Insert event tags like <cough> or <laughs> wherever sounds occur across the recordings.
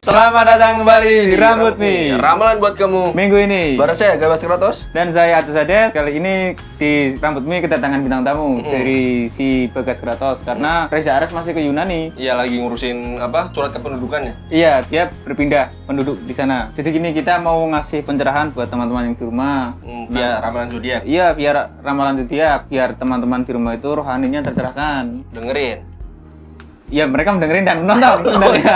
Selamat datang kembali di Rambut Mi. Ramalan buat kamu. Minggu ini Bareng saya Gabas Kratos. dan saya Atus Ades. Kali ini di Rambut Mi kedatangan bintang tamu dari si Bagas Kratos karena Reza Ares masih ke Yunani. Iya lagi ngurusin apa? Surat kependudukannya. Iya, dia berpindah penduduk di sana. Jadi gini kita mau ngasih pencerahan buat teman-teman yang di rumah. Hmm, via ramalan zodiak. Iya, biar ramalan zodiak, biar teman-teman di rumah itu rohaninya tercerahkan. Dengerin. Iya, mereka mendengarin dan menonton <laughs> sebenarnya.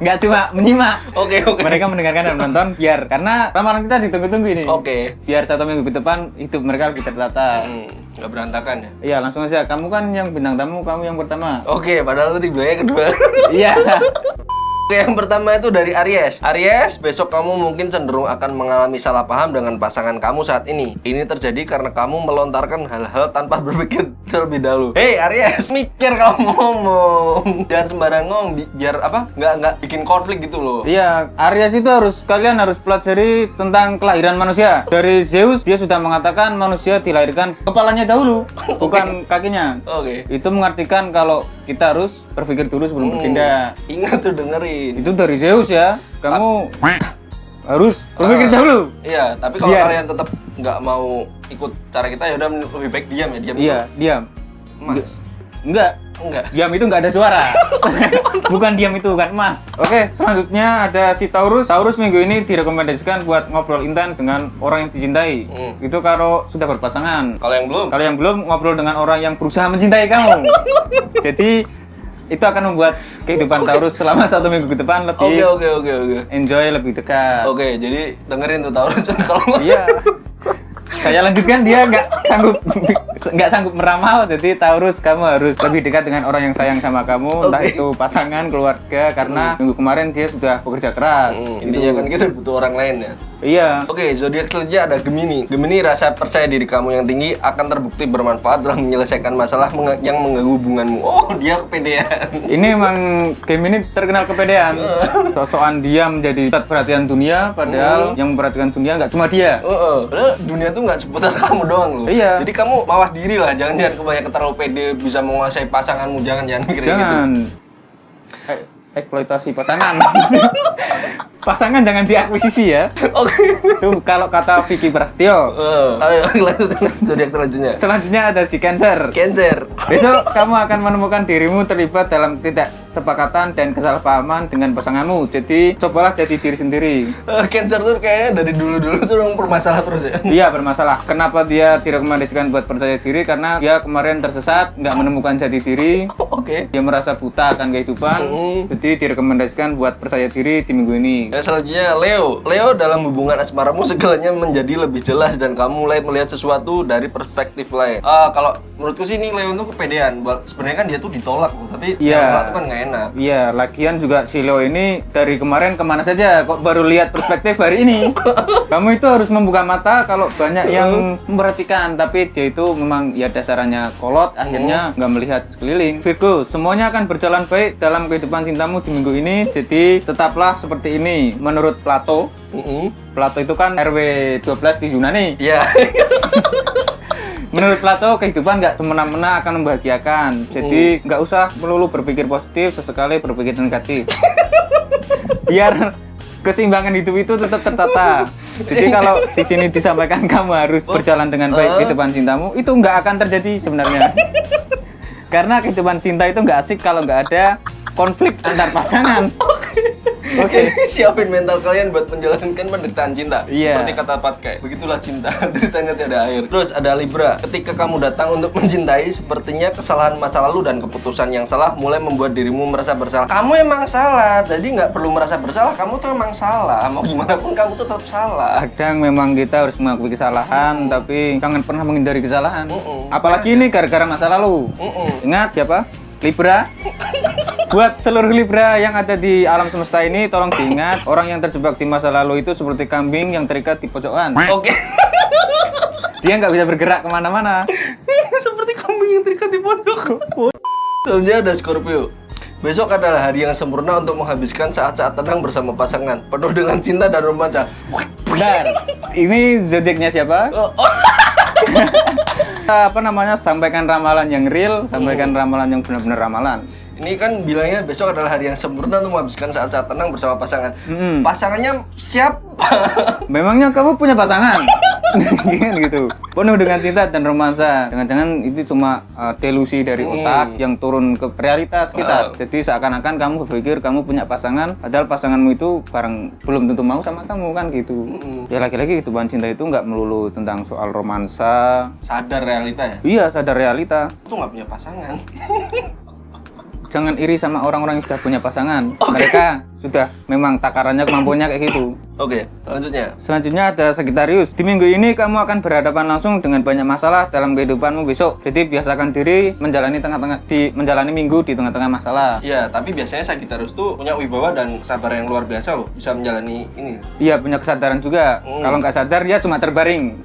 Nggak cuma menyimak. Oke oke. Mereka mendengarkan dan menonton biar karena ramalan kita ditunggu-tunggu ini. Oke. Biar satu minggu ke depan hidup mereka lebih tertata. Hmm, nggak berantakan ya. Iya, langsung aja. Kamu kan yang bintang tamu, kamu yang pertama. Oke, padahal tadi bilangnya kedua. Iya. <laughs> Oke, yang pertama itu dari Aries. Aries, besok kamu mungkin cenderung akan mengalami salah paham dengan pasangan kamu saat ini. Ini terjadi karena kamu melontarkan hal-hal tanpa <laughs> berpikir terlebih dahulu. Hei Aries, <laughs> mikir kamu ngomong. Jangan sembarang ngomong, bi- biar apa? Nggak nggak bikin konflik gitu loh. Iya, Aries itu harus kalian harus pelajari tentang kelahiran manusia. Dari Zeus dia sudah mengatakan manusia dilahirkan kepalanya dahulu, <laughs> bukan kakinya. Oke. Itu mengartikan kalau kita harus berpikir dulu sebelum bertindak. Ingat tuh dengerin. Itu dari Zeus ya. Kamu harus berpikir Ah. dahulu. Iya, tapi kalau Biar- kalian tetap nggak mau ikut cara kita ya udah lebih baik diam ya, diam. Iya, diam. dulu. Mas. Enggak, Enggak. Diam itu nggak ada suara. <laughs> bukan diam itu bukan emas. Oke, selanjutnya ada si Taurus. Taurus minggu ini direkomendasikan buat ngobrol intan dengan orang yang dicintai. Hmm. Itu kalau sudah berpasangan. Kalau yang belum, Kalau yang belum ngobrol dengan orang yang berusaha mencintai kamu. <laughs> Jadi itu akan membuat kehidupan Taurus selama satu minggu ke depan Oke lebih oke oke oke. enjoy, lebih dekat. Oke, jadi dengerin tuh Taurus <laughs> kalau Iya. Saya lanjutkan dia nggak sanggup nggak sanggup meramal jadi Taurus kamu harus lebih dekat dengan orang yang sayang sama kamu entah Oke. itu pasangan keluarga karena minggu kemarin dia sudah bekerja keras Hmm, Itu. intinya kan kita butuh orang lain ya. iya Oke, zodiak selanjutnya ada Gemini. Gemini rasa percaya diri kamu yang tinggi akan terbukti bermanfaat dalam menyelesaikan masalah yang mengganggu hubunganmu. Oh, dia kepedean. ini emang game ini terkenal kepedean <laughs> sosokan dia menjadi pusat perhatian dunia padahal yang memperhatikan dunia nggak cuma dia Heeh. Padahal dunia tuh nggak seputar kamu doang loh. Iya. Jadi kamu mawas diri lah, jangan jangan kebanyakan terlalu pede bisa menguasai pasanganmu, jangan jangan mikir kayak gitu. jangan eh, eksploitasi pasangan <laughs> pasangan jangan diakuisisi ya Oke. itu kalau kata Vicky Prasetyo Eh, Ayo <laughs> lanjut zodiak selanjutnya. Selanjutnya ada si Cancer. Cancer. Besok <laughs> kamu akan menemukan dirimu terlibat dalam tidak sepakatan dan kesalahpahaman dengan pasanganmu. Jadi cobalah jadi diri sendiri. Eh, Cancer tuh kayaknya dari dulu-dulu tuh orang bermasalah terus ya. Iya bermasalah. Kenapa dia direkomendasikan buat percaya diri? Karena dia kemarin tersesat, nggak menemukan jati diri. Oke. Dia merasa buta akan kehidupan. Mm. Jadi direkomendasikan buat percaya diri di minggu ini. Dan selanjutnya Leo. Leo dalam hubungan asmaramu segalanya menjadi lebih jelas dan kamu mulai melihat sesuatu dari perspektif lain. Ah, kalau menurutku sih ini Leo tuh kepedean. Sebenarnya kan dia tuh ditolak tapi yang tolak tuh kan nggak enak. Iya, lagian juga si Leo ini dari kemarin ke mana saja kok baru lihat perspektif hari ini. <laughs> Kamu itu harus membuka mata kalau banyak yang memperhatikan, tapi dia itu memang ya dasarnya kolot, akhirnya nggak melihat sekeliling. Virgo, semuanya akan berjalan baik dalam kehidupan cintamu di minggu ini, jadi tetaplah seperti ini. Menurut Plato, Mm-mm. Plato itu kan RW 12 di Yunani. Iya. <laughs> Menurut Plato, kehidupan nggak semena-mena akan membahagiakan. Jadi nggak usah melulu berpikir positif, sesekali berpikir negatif. <laughs> Biar keseimbangan hidup itu tetap tertata. Jadi kalau di sini disampaikan <laughs> kamu harus berjalan dengan baik kehidupan cintamu, itu nggak akan terjadi sebenarnya. Karena kehidupan cinta itu nggak asik kalau nggak ada konflik antar pasangan. <laughs> Oke. Ini siapin mental kalian buat menjalankan penderitaan cinta. Iya. Seperti kata Patkai, begitulah cinta, <laughs> deritanya tiada akhir. Terus ada Libra, ketika kamu datang untuk mencintai, sepertinya kesalahan masa lalu dan keputusan yang salah mulai membuat dirimu merasa bersalah. Kamu emang salah, jadi nggak perlu merasa bersalah. Kamu tuh emang salah. Mau gimana pun kamu tuh tetap salah. Kadang memang kita harus mengakui kesalahan, tapi jangan pernah menghindari kesalahan. Mm-mm. Apalagi ini gara-gara masa lalu. Mm-mm. Ingat siapa? Libra. <laughs> Buat seluruh Libra yang ada di alam semesta ini, tolong diingat orang yang terjebak di masa lalu itu seperti kambing yang terikat di pojokan. Oke. Dia nggak bisa bergerak ke mana-mana. <laughs> Seperti kambing yang terikat di pondok. Selanjutnya ada Scorpio. Besok adalah hari yang sempurna untuk menghabiskan saat-saat tenang bersama pasangan, penuh dengan cinta dan romansa. Benar. Ini zodiaknya siapa? Oh, oh. <laughs> apa namanya sampaikan ramalan yang real, sampaikan ramalan yang benar-benar ramalan. Ini kan bilangnya besok adalah hari yang sempurna untuk menghabiskan saat-saat tenang bersama pasangan. Mm-mm. Pasangannya <laughs> Memangnya kamu punya pasangan? <laughs> Gitu. Penuh dengan cinta dan romansa. Jangan-jangan itu cuma uh, delusi dari Hmm. otak yang turun ke realitas kita. Jadi seakan-akan kamu berpikir kamu punya pasangan, padahal pasanganmu itu barang belum tentu mau sama kamu kan gitu. Hmm. Ya lagi-lagi kehidupan cinta itu nggak melulu tentang soal romansa. Sadar realita ya? Iya, sadar realita. Tuh nggak punya pasangan. <laughs> Jangan iri sama orang-orang yang sudah punya pasangan. Mereka sudah memang takarannya kemampuannya kayak gitu. Oke, selanjutnya. Selanjutnya ada Sagittarius. Di minggu ini kamu akan berhadapan langsung dengan banyak masalah dalam kehidupanmu besok. Jadi biasakan diri menjalani tengah-tengah di menjalani minggu di tengah-tengah masalah. Iya, tapi biasanya Sagittarius tuh punya wibawa dan kesabaran yang luar biasa loh, bisa menjalani ini. Iya punya kesadaran juga. Hmm. Kalau nggak sadar dia cuma terbaring.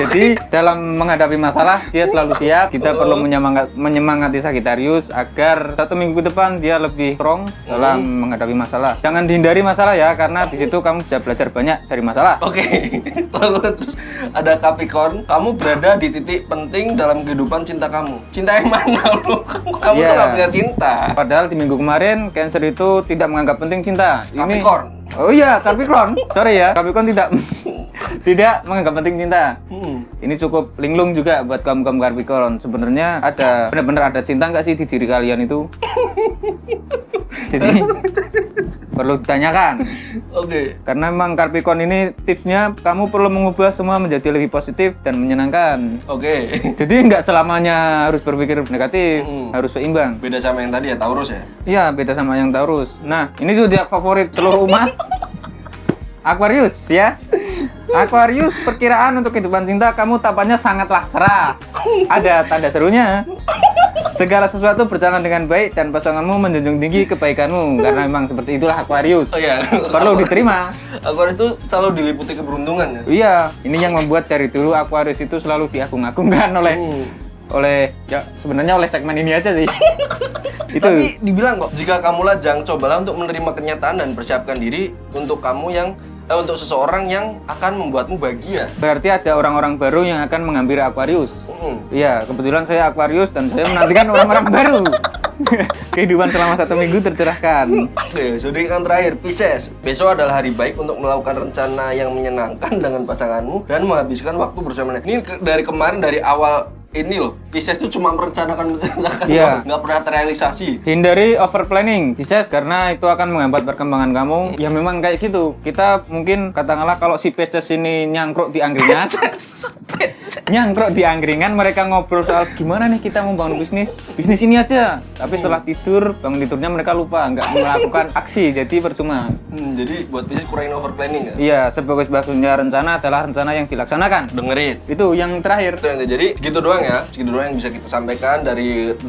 Jadi dalam menghadapi masalah dia selalu siap. Kita perlu menyemangat, menyemangati Sagittarius agar satu minggu ke depan dia lebih strong dalam menghadapi masalah. Jangan dihindari masalah ya karena di situ kamu bisa belajar banyak dari masalah. Oke, <laughs> lalu terus ada Capricorn, kamu berada di titik penting dalam kehidupan cinta kamu. Cinta yang mana <laughs> lu? Kamu tuh Iya. gak punya cinta. Padahal di minggu kemarin Cancer itu tidak menganggap penting cinta. Capricorn. Oh iya, Capricorn. Sorry ya, Capricorn tidak <laughs> tidak menganggap penting cinta. Hmm. Ini cukup linglung juga buat kamu kamu Capricorn. Sebenarnya ada benar-benar ada cinta nggak sih di diri kalian itu? Jadi perlu ditanyakan. <laughs> Oke. Karena memang Capricorn ini tipsnya kamu perlu mengubah semua menjadi lebih positif dan menyenangkan. Oke. <laughs> Jadi nggak selamanya harus berpikir negatif, Mm. harus seimbang. Beda sama yang tadi ya, Taurus ya. Iya, beda sama yang Taurus. Nah, ini zodiak favorit seluruh umat. <laughs> Aquarius ya. Aquarius perkiraan untuk kehidupan cinta kamu tampaknya sangatlah cerah. Ada tanda serunya. Segala sesuatu berjalan dengan baik dan pasanganmu menjunjung tinggi kebaikanmu karena memang seperti itulah Aquarius. Oh iya. Perlu diterima. Aquarius itu selalu diliputi keberuntungan ya. Iya, ini yang membuat dari dulu Aquarius itu selalu diagung-agungkan oleh Hmm. oleh ya sebenarnya oleh segmen ini aja sih. <laughs> itu. Tapi dibilang kok, jika kamu lajang, cobalah untuk menerima kenyataan dan persiapkan diri untuk kamu yang untuk seseorang yang akan membuatmu bahagia. Berarti ada orang-orang baru yang akan menghampiri Aquarius. Hmm. Iya, kebetulan saya Aquarius dan saya menantikan orang-orang baru. <laughs> Kehidupan selama satu minggu tercerahkan. Oke, zodiak yang terakhir Pisces. Besok adalah hari baik untuk melakukan rencana yang menyenangkan dengan pasanganmu dan menghabiskan waktu bersama. Ini dari kemarin dari awal ini loh, Pisces tuh cuma merencanakan merencanakan, doang, nggak pernah terrealisasi. Hindari over planning, Pisces, karena itu akan menghambat perkembangan kamu. Ya memang kayak gitu. Kita mungkin katakanlah kalau si Pisces ini nyangkruk di angkringan, <laughs> nyangkruk di angkringan, mereka ngobrol soal gimana nih kita mau bangun bisnis, bisnis ini aja. Tapi setelah tidur, bangun tidurnya mereka lupa, nggak melakukan aksi, jadi percuma. Hmm, jadi buat Pisces kurangin over planning ya. Iya, sebagus-bagusnya rencana adalah rencana yang dilaksanakan. Dengerin. Itu yang terakhir. Itu yang jadi gitu doang ya. Segitu doang yang bisa kita sampaikan dari 12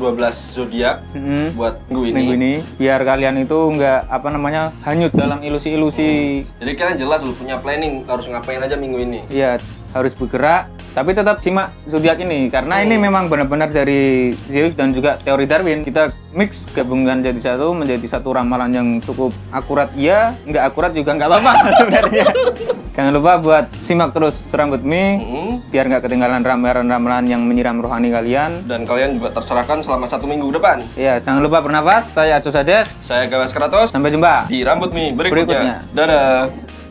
zodiak Mm-mm. buat minggu ini. minggu ini biar kalian itu nggak apa namanya hanyut dalam ilusi-ilusi Jadi kalian jelas lu punya planning harus ngapain aja minggu ini. Iya harus bergerak tapi tetap simak zodiak ini karena ini memang benar-benar dari Zeus dan juga teori Darwin kita mix gabungkan jadi satu menjadi satu ramalan yang cukup akurat iya nggak akurat juga nggak apa-apa <laughs> sebenarnya jangan lupa buat simak terus serambut mie Hmm. biar nggak ketinggalan ramalan-ramalan yang menyiram rohani kalian Dan kalian juga terserahkan selama satu minggu depan. ya jangan lupa bernafas saya Acu Sades Saya Gawas Kratos sampai jumpa di Rambut Mi berikutnya. Berikutnya. Dadah.